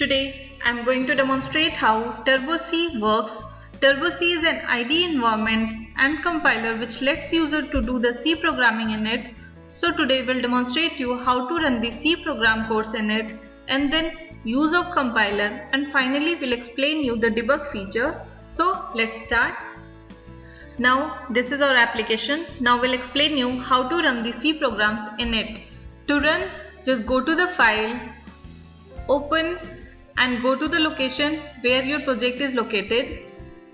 Today I am going to demonstrate how Turbo C works. Turbo C is an IDE environment and compiler which lets user to do the C programming in it. So today we'll demonstrate you how to run the C program course in it and then use of compiler and finally we'll explain you the debug feature. So let's start. Now this is our application. Now we'll explain you how to run the C programs in it. To run just go to the file, open and go to the location where your project is located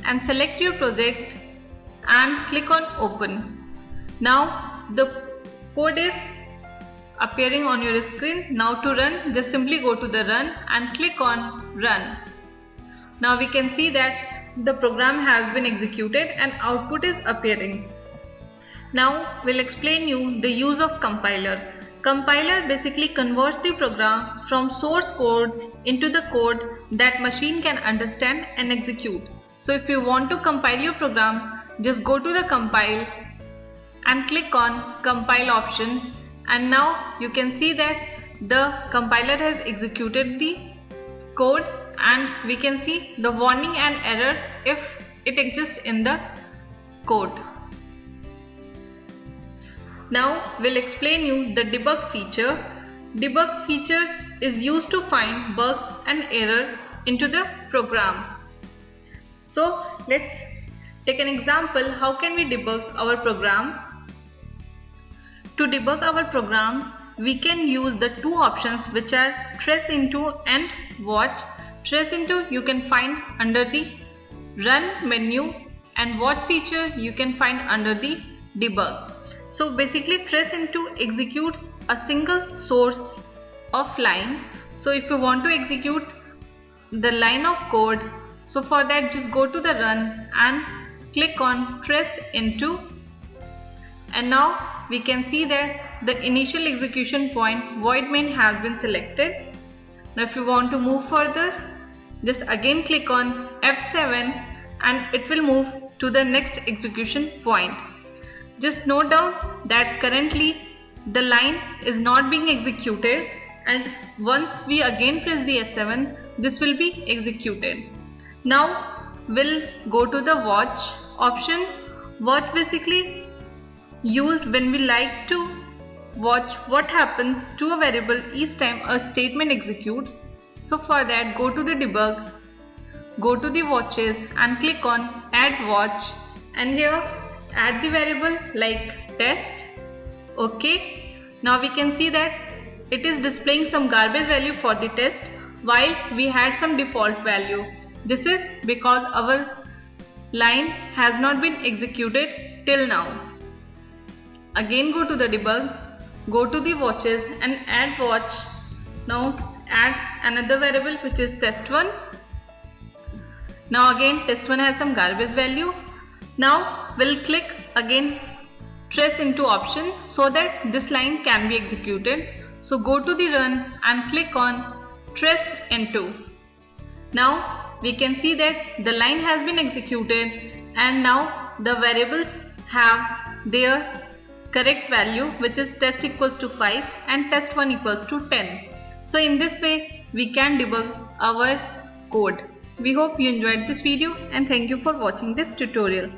and select your project and click on open. Now the code is appearing on your screen. Now to run just simply go to the run and click on run. Now we can see that the program has been executed and output is appearing. Now we'll explain you the use of compiler. Compiler basically converts the program from source code into the code that machine can understand and execute. So if you want to compile your program, just go to the compile and click on compile option and now you can see that the compiler has executed the code and we can see the warning and error if it exists in the code. Now we'll explain you the debug feature. Debug feature is used to find bugs and error into the program. So let's take an example how can we debug our program. To debug our program we can use the two options which are trace into and watch. Trace into you can find under the run menu and watch feature you can find under the debug. So basically trace into executes a single source of line. So if you want to execute the line of code, so for that just go to the run and click on trace into and now we can see that the initial execution point void main has been selected. Now if you want to move further, just again click on F7 and it will move to the next execution point. Just note down that currently the line is not being executed and once we again press the F7 this will be executed. Now we'll go to the watch option. Watch basically used when we like to watch what happens to a variable each time a statement executes. So for that go to the debug, go to the watches and click on add watch and here add the variable like test okay? Now we can see that it is displaying some garbage value for the test while we had some default value. This is because our line has not been executed till now. Again go to the debug go to the watches and add watch. Now add another variable which is test1 now again test1 has some garbage value now we'll click again trace into option so that this line can be executed. So go to the run and click on trace into. Now we can see that the line has been executed and now the variables have their correct value which is test equals to 5 and test1 equals to 10. So in this way we can debug our code. We hope you enjoyed this video and thank you for watching this tutorial.